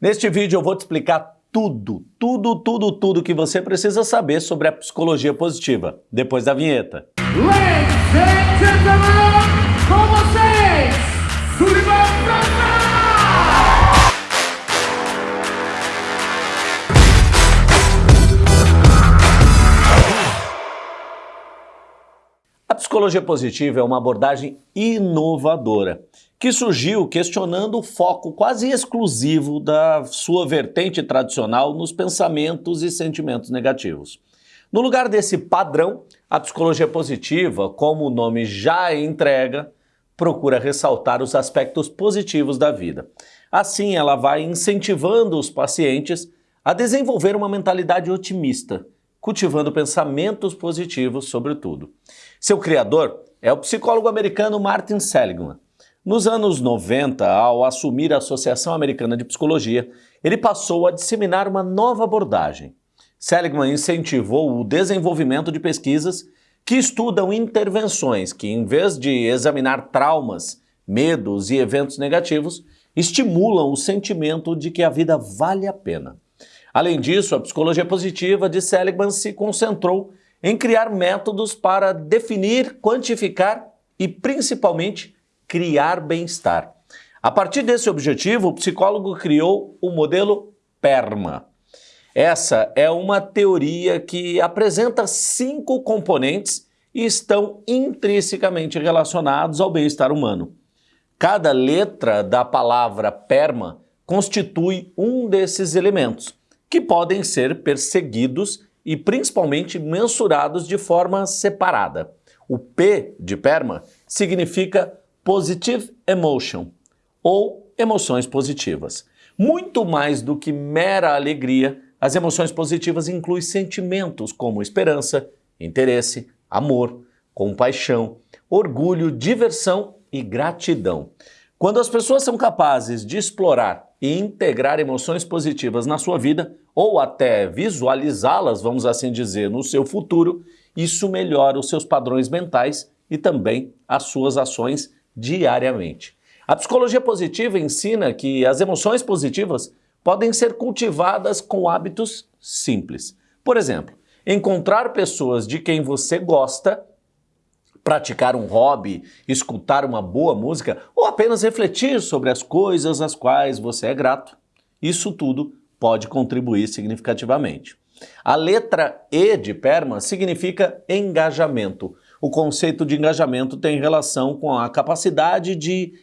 Neste vídeo eu vou te explicar tudo, tudo, tudo, tudo que você precisa saber sobre a psicologia positiva, depois da vinheta. Ladies and gentlemen, com vocês, psicologia positiva é uma abordagem inovadora que surgiu questionando o foco quase exclusivo da sua vertente tradicional nos pensamentos e sentimentos negativos. No lugar desse padrão, a psicologia positiva, como o nome já entrega, procura ressaltar os aspectos positivos da vida. Assim, ela vai incentivando os pacientes a desenvolver uma mentalidade otimista, cultivando pensamentos positivos sobre tudo. Seu criador é o psicólogo americano Martin Seligman. Nos anos 90, ao assumir a Associação Americana de Psicologia, ele passou a disseminar uma nova abordagem. Seligman incentivou o desenvolvimento de pesquisas que estudam intervenções que, em vez de examinar traumas, medos e eventos negativos, estimulam o sentimento de que a vida vale a pena. Além disso, a psicologia positiva de Seligman se concentrou em criar métodos para definir, quantificar e, principalmente, criar bem-estar. A partir desse objetivo, o psicólogo criou o modelo PERMA. Essa é uma teoria que apresenta cinco componentes e estão intrinsecamente relacionados ao bem-estar humano. Cada letra da palavra PERMA constitui um desses elementos, que podem ser perseguidos e principalmente mensurados de forma separada. O P de PERMA significa Positive Emotion, ou emoções positivas. Muito mais do que mera alegria, as emoções positivas incluem sentimentos como esperança, interesse, amor, compaixão, orgulho, diversão e gratidão. Quando as pessoas são capazes de explorar e integrar emoções positivas na sua vida, ou até visualizá-las, vamos assim dizer, no seu futuro, isso melhora os seus padrões mentais e também as suas ações diariamente. A psicologia positiva ensina que as emoções positivas podem ser cultivadas com hábitos simples. Por exemplo, encontrar pessoas de quem você gosta, praticar um hobby, escutar uma boa música ou apenas refletir sobre as coisas às quais você é grato. Isso tudo pode contribuir significativamente. A letra E de PERMA significa engajamento. O conceito de engajamento tem relação com a capacidade de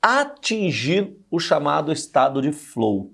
atingir o chamado estado de flow.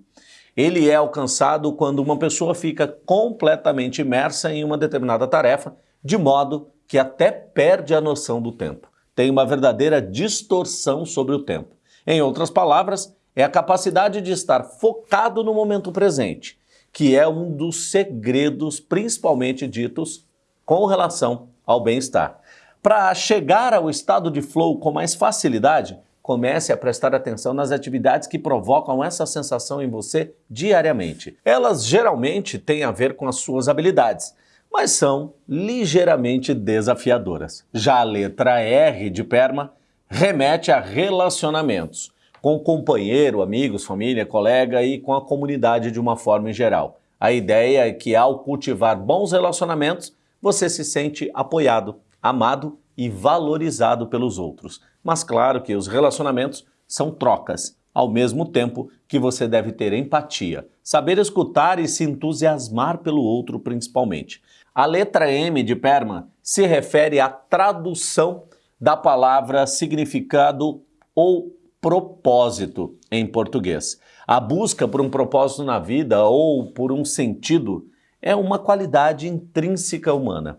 Ele é alcançado quando uma pessoa fica completamente imersa em uma determinada tarefa, de modo que até perde a noção do tempo. Tem uma verdadeira distorção sobre o tempo. Em outras palavras, é a capacidade de estar focado no momento presente, que é um dos segredos principalmente ditos com relação ao bem-estar. Para chegar ao estado de flow com mais facilidade, comece a prestar atenção nas atividades que provocam essa sensação em você diariamente. Elas geralmente têm a ver com as suas habilidades, mas são ligeiramente desafiadoras. Já a letra R de PERMA remete a relacionamentos com companheiro, amigos, família, colega e com a comunidade de uma forma em geral. A ideia é que ao cultivar bons relacionamentos, você se sente apoiado, amado e valorizado pelos outros. Mas claro que os relacionamentos são trocas, ao mesmo tempo que você deve ter empatia, saber escutar e se entusiasmar pelo outro principalmente. A letra M de PERMA se refere à tradução da palavra significado ou propósito em português. A busca por um propósito na vida ou por um sentido é uma qualidade intrínseca humana.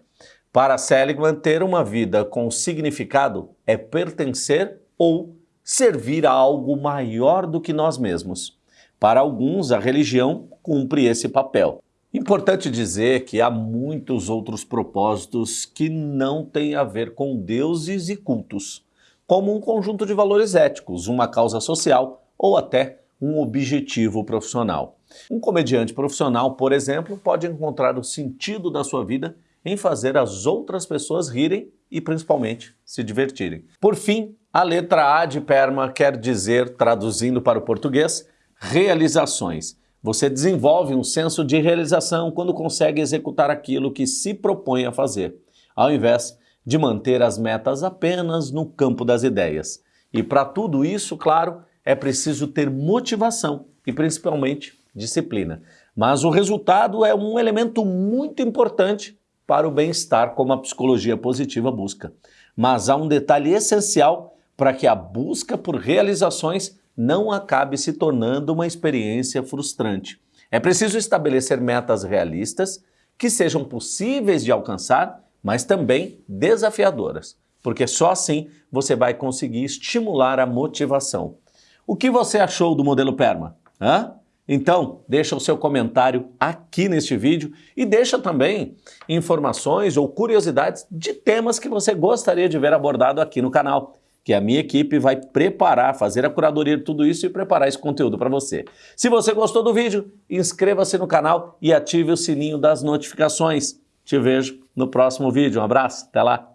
Para Seligman, ter uma vida com significado é pertencer ou servir a algo maior do que nós mesmos. Para alguns, a religião cumpre esse papel. Importante dizer que há muitos outros propósitos que não têm a ver com deuses e cultos como um conjunto de valores éticos, uma causa social ou até um objetivo profissional. Um comediante profissional, por exemplo, pode encontrar o sentido da sua vida em fazer as outras pessoas rirem e principalmente se divertirem. Por fim, a letra A de PERMA quer dizer, traduzindo para o português, realizações. Você desenvolve um senso de realização quando consegue executar aquilo que se propõe a fazer, ao invés de manter as metas apenas no campo das ideias. E para tudo isso, claro, é preciso ter motivação e principalmente disciplina. Mas o resultado é um elemento muito importante para o bem-estar, como a psicologia positiva busca. Mas há um detalhe essencial para que a busca por realizações não acabe se tornando uma experiência frustrante. É preciso estabelecer metas realistas que sejam possíveis de alcançar, mas também desafiadoras, porque só assim você vai conseguir estimular a motivação. O que você achou do modelo PERMA? Hã? Então, deixa o seu comentário aqui neste vídeo e deixa também informações ou curiosidades de temas que você gostaria de ver abordado aqui no canal, que a minha equipe vai preparar, fazer a curadoria de tudo isso e preparar esse conteúdo para você. Se você gostou do vídeo, inscreva-se no canal e ative o sininho das notificações. Te vejo no próximo vídeo. Um abraço, até lá!